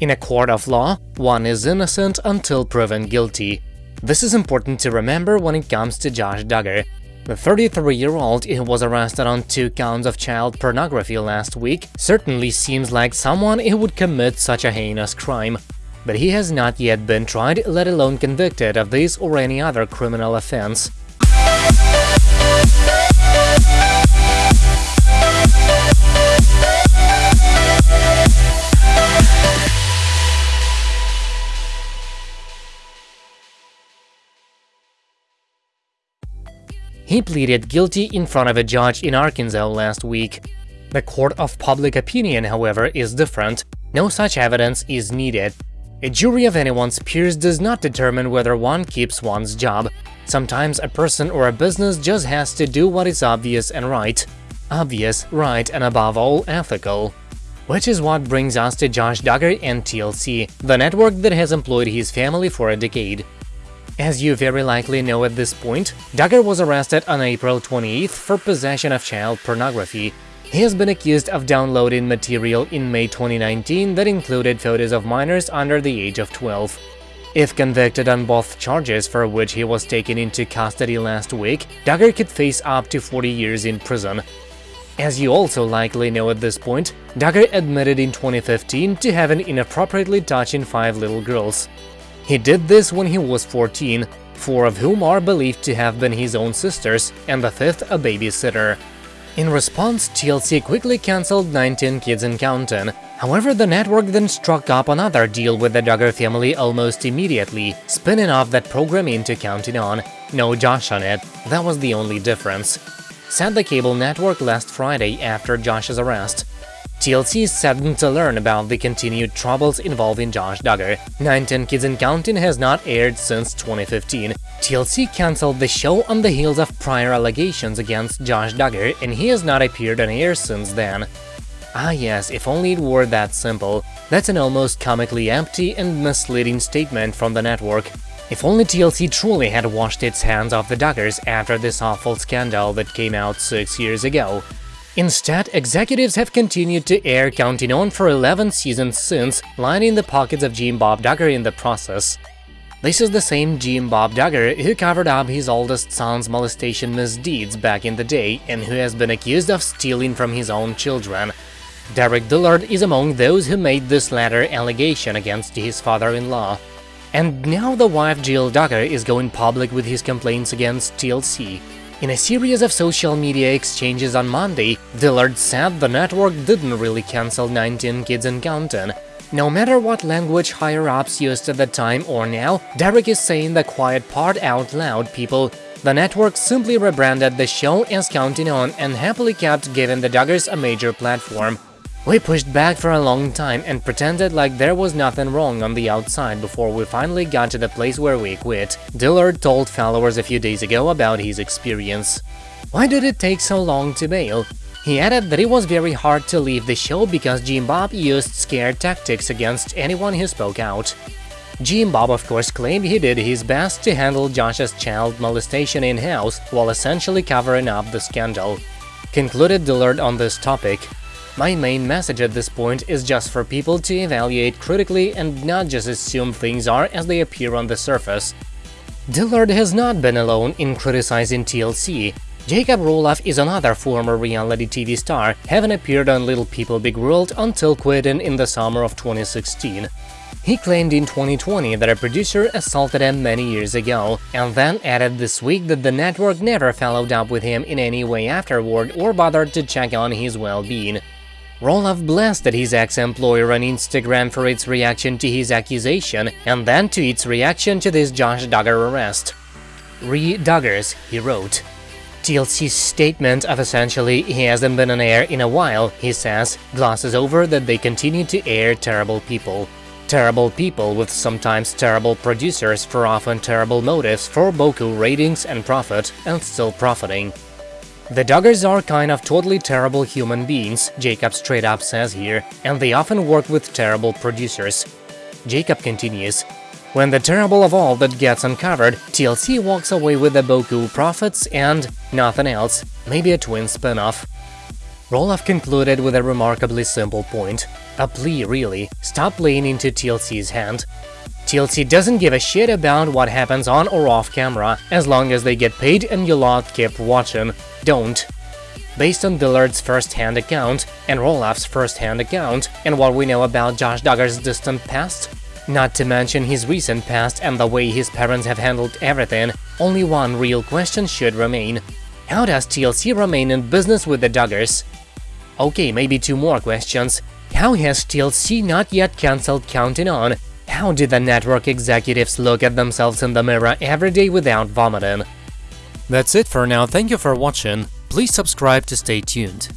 In a court of law, one is innocent until proven guilty. This is important to remember when it comes to Josh Duggar. The 33-year-old who was arrested on two counts of child pornography last week certainly seems like someone who would commit such a heinous crime. But he has not yet been tried, let alone convicted of this or any other criminal offense. He pleaded guilty in front of a judge in Arkansas last week. The court of public opinion, however, is different. No such evidence is needed. A jury of anyone's peers does not determine whether one keeps one's job. Sometimes a person or a business just has to do what is obvious and right. Obvious, right, and above all, ethical. Which is what brings us to Josh Duggar and TLC, the network that has employed his family for a decade. As you very likely know at this point, Duggar was arrested on April 28th for possession of child pornography. He has been accused of downloading material in May 2019 that included photos of minors under the age of 12. If convicted on both charges for which he was taken into custody last week, Duggar could face up to 40 years in prison. As you also likely know at this point, Duggar admitted in 2015 to having inappropriately touching five little girls. He did this when he was 14, four of whom are believed to have been his own sisters, and the fifth a babysitter. In response, TLC quickly cancelled 19 Kids and Counting. However, the network then struck up another deal with the Duggar family almost immediately, spinning off that program into Counting On. No Josh on it, that was the only difference. Said the cable network last Friday after Josh's arrest. TLC is saddened to learn about the continued troubles involving Josh Duggar. 19 Kids and Counting has not aired since 2015. TLC cancelled the show on the heels of prior allegations against Josh Duggar, and he has not appeared on air since then. Ah yes, if only it were that simple. That's an almost comically empty and misleading statement from the network. If only TLC truly had washed its hands off the Duggars after this awful scandal that came out six years ago. Instead, executives have continued to air Counting On for 11 seasons since, lining the pockets of Jim Bob Duggar in the process. This is the same Jim Bob Duggar who covered up his oldest son's molestation misdeeds back in the day and who has been accused of stealing from his own children. Derick Dillard is among those who made this latter allegation against his father-in-law. And now the wife Jill Duggar is going public with his complaints against TLC. In a series of social media exchanges on Monday, Dillard said the network didn't really cancel 19 Kids and Counting. No matter what language higher-ups used at the time or now, Derick is saying the quiet part out loud, people. The network simply rebranded the show as Counting On and happily kept giving the Duggars a major platform. We pushed back for a long time and pretended like there was nothing wrong on the outside before we finally got to the place where we quit, Dillard told followers a few days ago about his experience. Why did it take so long to bail? He added that it was very hard to leave the show because Jim Bob used scare tactics against anyone who spoke out. Jim Bob of course claimed he did his best to handle Josh's child molestation in-house while essentially covering up the scandal. Concluded Dillard on this topic, my main message at this point is just for people to evaluate critically and not just assume things are as they appear on the surface. Dillard has not been alone in criticizing TLC. Jacob Roloff is another former reality TV star, having appeared on Little People Big World until quitting in the summer of 2016. He claimed in 2020 that a producer assaulted him many years ago, and then added this week that the network never followed up with him in any way afterward or bothered to check on his well-being. Roloff blasted his ex-employer on Instagram for its reaction to his accusation and then to its reaction to this Josh Duggar arrest. Re Duggars, he wrote. TLC's statement of essentially he hasn't been on air in a while, he says, glosses over that they continue to air terrible people. Terrible people with sometimes terrible producers for often terrible motives for Boku ratings and profit, and still profiting. The Duggars are kind of totally terrible human beings, Jacob straight up says here, and they often work with terrible producers. Jacob continues, when the terrible of all that gets uncovered, TLC walks away with the Boku profits and nothing else, maybe a twin spin-off. Roloff concluded with a remarkably simple point. A plea, really. Stop playing into TLC's hand. TLC doesn't give a shit about what happens on or off camera, as long as they get paid and you lot keep watching. Don't. Based on Dillard's first-hand account, and Roloff's first-hand account, and what we know about Josh Duggar's distant past, not to mention his recent past and the way his parents have handled everything, only one real question should remain. How does TLC remain in business with the Duggars? Okay, maybe two more questions. How has TLC not yet cancelled Counting On? How did the network executives look at themselves in the mirror every day without vomiting? That's it for now, thank you for watching, please subscribe to stay tuned.